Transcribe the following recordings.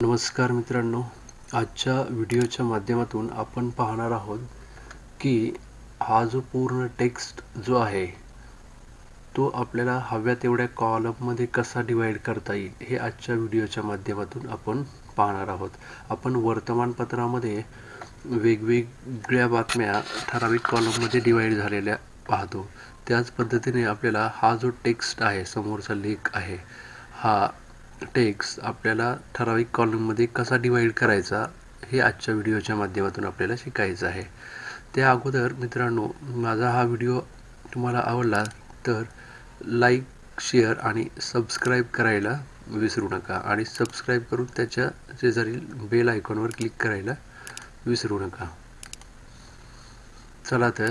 नमस्कार मित्रांनो आजच्या व्हिडिओच्या माध्यमातून आपण पाहणार आहोत की हा जो पूर्ण टेक्स्ट जो आहे तो आपल्याला हव्या तेवढ्या कॉलममध्ये कसा डिवाईड करता येईल हे आजच्या व्हिडिओच्या माध्यमातून आपण पाहणार आहोत. आपण वर्तमानपत्रामध्ये वेगवेगळ्या बातम्या ठराविक कॉलममध्ये डिवाईड झालेल्या पाहतो. त्याच पद्धतीने आपल्याला हा जो टेक्स्ट आहे समोरचा लेख आहे हा टेक्स आपल्याला ठराविक कॉलममध्ये कसा डिवाईड करायचा हे आजच्या व्हिडिओच्या माध्यमातून आपल्याला शिकायचं आहे. त्या अगोदर मित्रांनो माझा हा व्हिडिओ तुम्हाला आवडला तर लाईक शेअर आणि सबस्क्राईब करायला विसरू नका आणि सबस्क्राईब करून त्याच्या शेजारील बेल आयकॉनवर क्लिक करायला विसरू नका. चला तर.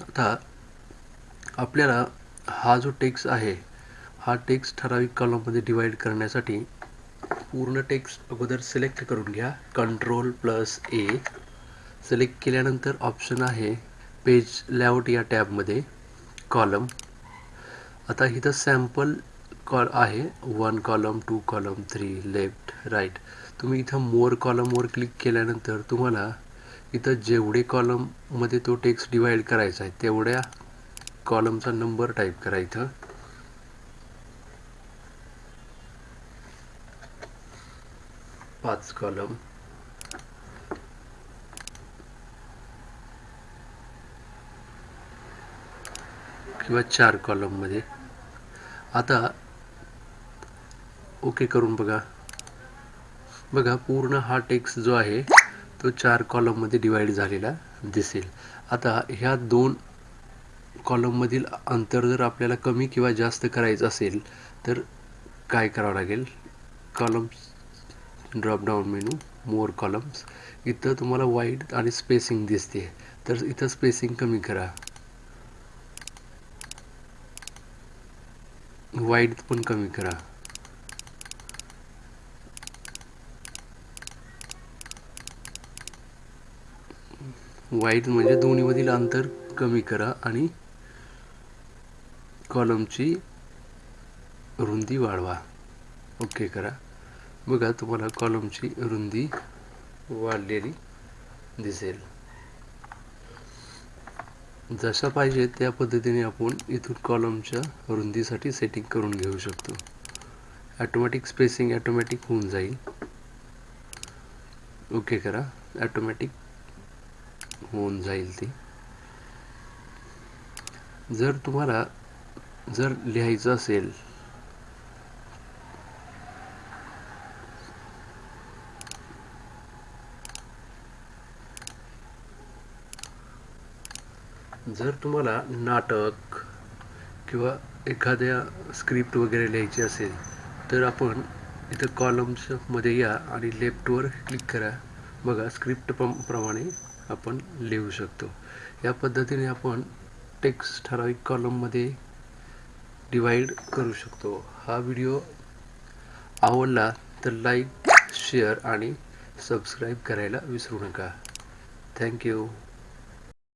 आता आपल्याला हा जो टेक्स्ट आहे हा टेक्स्ट ठराविक कॉलममध्ये डिवाईड करण्यासाठी पूर्ण टेक्स्ट अगोदर सिलेक्ट करून घ्या. कंट्रोल प्लस ए सिलेक्ट केल्यानंतर ऑप्शन आहे पेज लेआउट या टॅबमध्ये कॉलम आता इथं सॅम्पल कॉल आहे. One column two column three left right तुम्ही इथं मोर कॉलमवर क्लिक केल्यानंतर तुम्हाला इथं जेवढे कॉलममध्ये तो टेक्स्ट डिवाईड करायचा आहे तेवढ्या कॉलमचा नंबर टाईप करा इथं. पाच कॉलम किंवा चार कॉलममध्ये आता ओके करून बघा. बघा पूर्ण हा टेक्स्ट जो आहे तो चार कॉलममध्ये डिवाइड झालेला दिसेल. आता ह्या दोन कॉलममधील अंतर जर आपल्याला कमी किंवा जास्त करायचं असेल तर काय करावं लागेल? Columns drop down menu more columns इथं तुम्हाला वाईड आणि स्पेसिंग दिसते. तर इथं स्पेसिंग कमी करा. वाईड पण कमी करा. वाईड म्हणजे दोन्हीमधील अंतर कमी करा आणि कॉलमची रुंदी वाढवा. ओके करा. बघा तुम्हाला कॉलमची रुंदी वाढलेली दिसेल. जशा पाहिजे त्या पद्धतीने आपण इथून कॉलमच्या रुंदीसाठी सेटिंग करून घेऊ शकतो. ॲटोमॅटिक स्पेसिंग ॲटोमॅटिक होऊन जाईल. ओके करा. ॲटोमॅटिक होऊन जाईल ती. जर तुम्हाला जर लिहायचं असेल जर तुम्हाला नाटक किंवा एखाद्या स्क्रिप्ट वगैरे लिहायची असेल तर आपण इथं कॉलम्समध्ये या आणि लेफ्टवर क्लिक करा. बघा स्क्रिप्ट प्रमाणे आपण लिहू शकतो. या पद्धतीने आपण टेक्स्ट ठराविक कॉलममध्ये डिवाईड करू शकतो. हा व्हिडिओ आवडला तर लाईक शेअर आणि सबस्क्राईब करायला विसरू नका. थँक्यू